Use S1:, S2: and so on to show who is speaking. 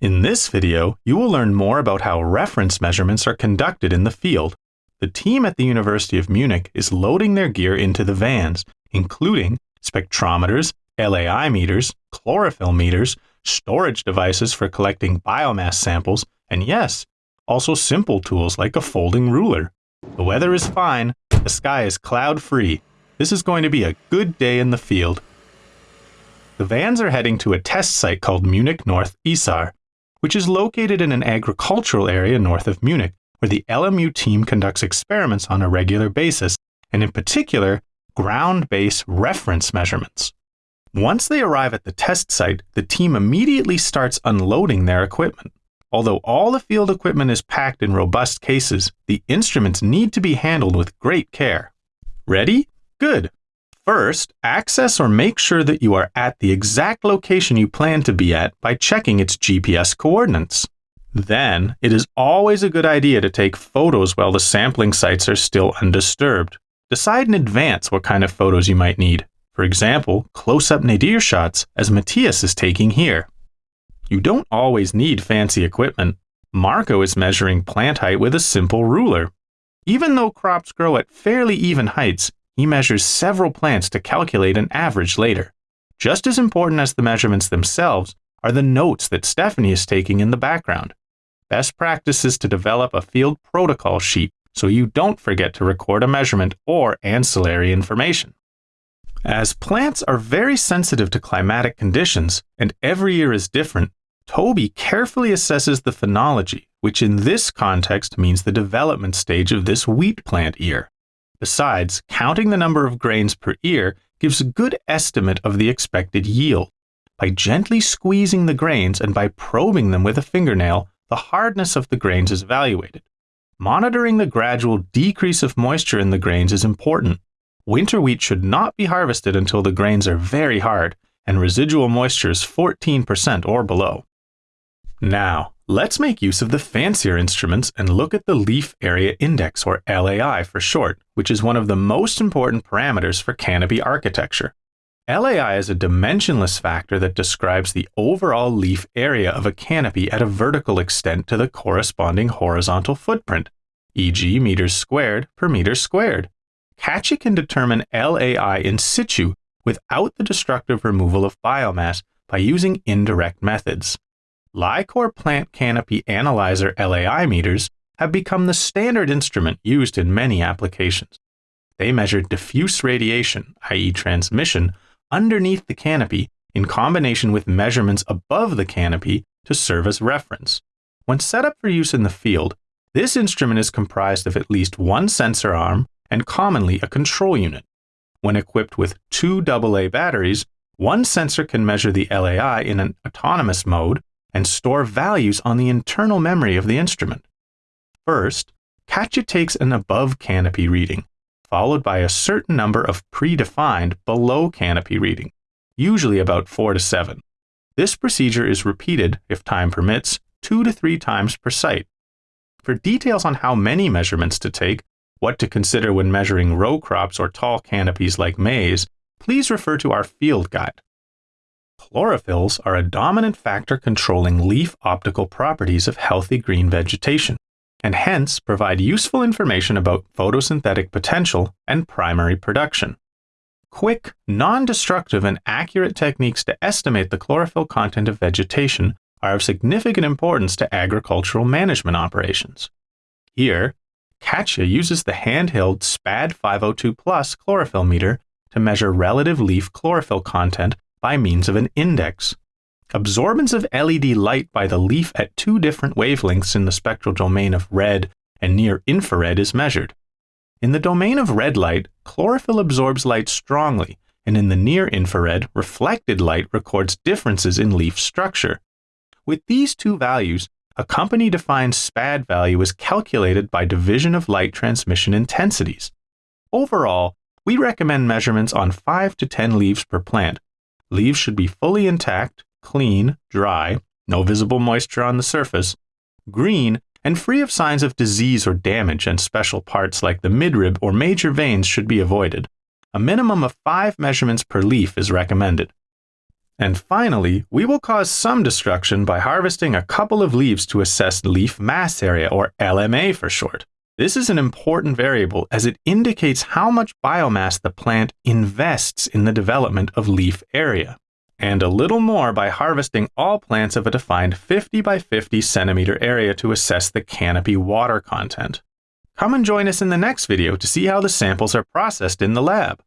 S1: In this video, you will learn more about how reference measurements are conducted in the field. The team at the University of Munich is loading their gear into the vans, including spectrometers, LAI meters, chlorophyll meters, storage devices for collecting biomass samples, and yes, also simple tools like a folding ruler. The weather is fine, the sky is cloud free. This is going to be a good day in the field. The vans are heading to a test site called Munich North Isar, which is located in an agricultural area north of Munich, where the LMU team conducts experiments on a regular basis, and in particular, ground based reference measurements. Once they arrive at the test site, the team immediately starts unloading their equipment. Although all the field equipment is packed in robust cases, the instruments need to be handled with great care. Ready? Good. First, access or make sure that you are at the exact location you plan to be at by checking its GPS coordinates. Then, it is always a good idea to take photos while the sampling sites are still undisturbed. Decide in advance what kind of photos you might need. For example, close up nadir shots, as Matthias is taking here. You don't always need fancy equipment. Marco is measuring plant height with a simple ruler. Even though crops grow at fairly even heights, he measures several plants to calculate an average later. Just as important as the measurements themselves are the notes that Stephanie is taking in the background. Best practice is to develop a field protocol sheet so you don't forget to record a measurement or ancillary information. As plants are very sensitive to climatic conditions and every year is different, Toby carefully assesses the phenology, which in this context means the development stage of this wheat plant ear. Besides, counting the number of grains per ear gives a good estimate of the expected yield. By gently squeezing the grains and by probing them with a fingernail, the hardness of the grains is evaluated. Monitoring the gradual decrease of moisture in the grains is important. Winter wheat should not be harvested until the grains are very hard and residual moisture is 14% or below. Now, let's make use of the fancier instruments and look at the leaf area index, or LAI for short, which is one of the most important parameters for canopy architecture. LAI is a dimensionless factor that describes the overall leaf area of a canopy at a vertical extent to the corresponding horizontal footprint, e.g. meters squared per meter squared. Katja can determine LAI in situ without the destructive removal of biomass by using indirect methods. LI-COR plant canopy analyzer LAI meters have become the standard instrument used in many applications. They measure diffuse radiation, i.e., transmission, underneath the canopy in combination with measurements above the canopy to serve as reference. When set up for use in the field, this instrument is comprised of at least one sensor arm and commonly a control unit. When equipped with two AA batteries, one sensor can measure the LAI in an autonomous mode and store values on the internal memory of the instrument. First, Katja takes an above canopy reading, followed by a certain number of predefined below canopy reading, usually about 4 to 7. This procedure is repeated, if time permits, two to three times per site. For details on how many measurements to take, what to consider when measuring row crops or tall canopies like maize, please refer to our field guide. Chlorophylls are a dominant factor controlling leaf optical properties of healthy green vegetation, and hence provide useful information about photosynthetic potential and primary production. Quick, non destructive, and accurate techniques to estimate the chlorophyll content of vegetation are of significant importance to agricultural management operations. Here, Katja uses the handheld SPAD 502 Plus chlorophyll meter to measure relative leaf chlorophyll content by means of an index. Absorbance of LED light by the leaf at two different wavelengths in the spectral domain of red and near infrared is measured. In the domain of red light, chlorophyll absorbs light strongly, and in the near infrared, reflected light records differences in leaf structure. With these two values, a company defined SPAD value is calculated by division of light transmission intensities. Overall, we recommend measurements on 5 to 10 leaves per plant, Leaves should be fully intact, clean, dry, no visible moisture on the surface, green, and free of signs of disease or damage, and special parts like the midrib or major veins should be avoided. A minimum of five measurements per leaf is recommended. And finally, we will cause some destruction by harvesting a couple of leaves to assess leaf mass area, or LMA for short. This is an important variable as it indicates how much biomass the plant invests in the development of leaf area. And a little more by harvesting all plants of a defined 50 by 50 centimeter area to assess the canopy water content. Come and join us in the next video to see how the samples are processed in the lab.